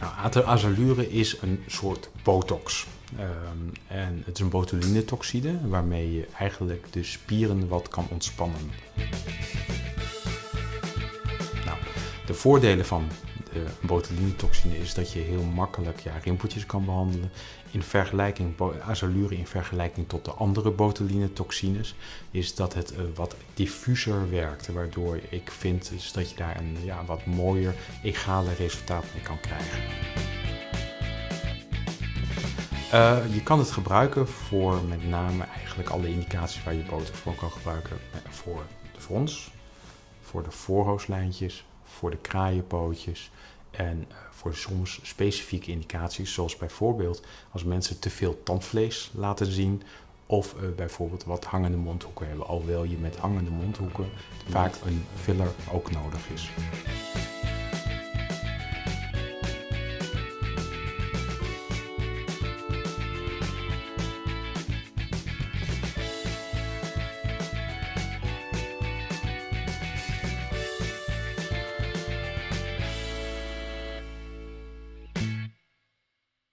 Nou, is een soort botox. Ehm, en het is een botulinetoxide waarmee je eigenlijk de spieren wat kan ontspannen. Nou, de voordelen van de botulinetoxine is dat je heel makkelijk ja, rimpeltjes kan behandelen. In vergelijking, azalure in vergelijking tot de andere botulinetoxines, is dat het uh, wat diffuser werkt. Waardoor ik vind dus dat je daar een ja, wat mooier egale resultaat mee kan krijgen. Uh, je kan het gebruiken voor met name eigenlijk alle indicaties waar je boter voor kan gebruiken. Voor de frons, voor de voorhoofdlijntjes, voor de kraaienpootjes en uh, voor soms specifieke indicaties, zoals bijvoorbeeld als mensen te veel tandvlees laten zien of uh, bijvoorbeeld wat hangende mondhoeken hebben, alhoewel je met hangende mondhoeken vaak een filler ook nodig is.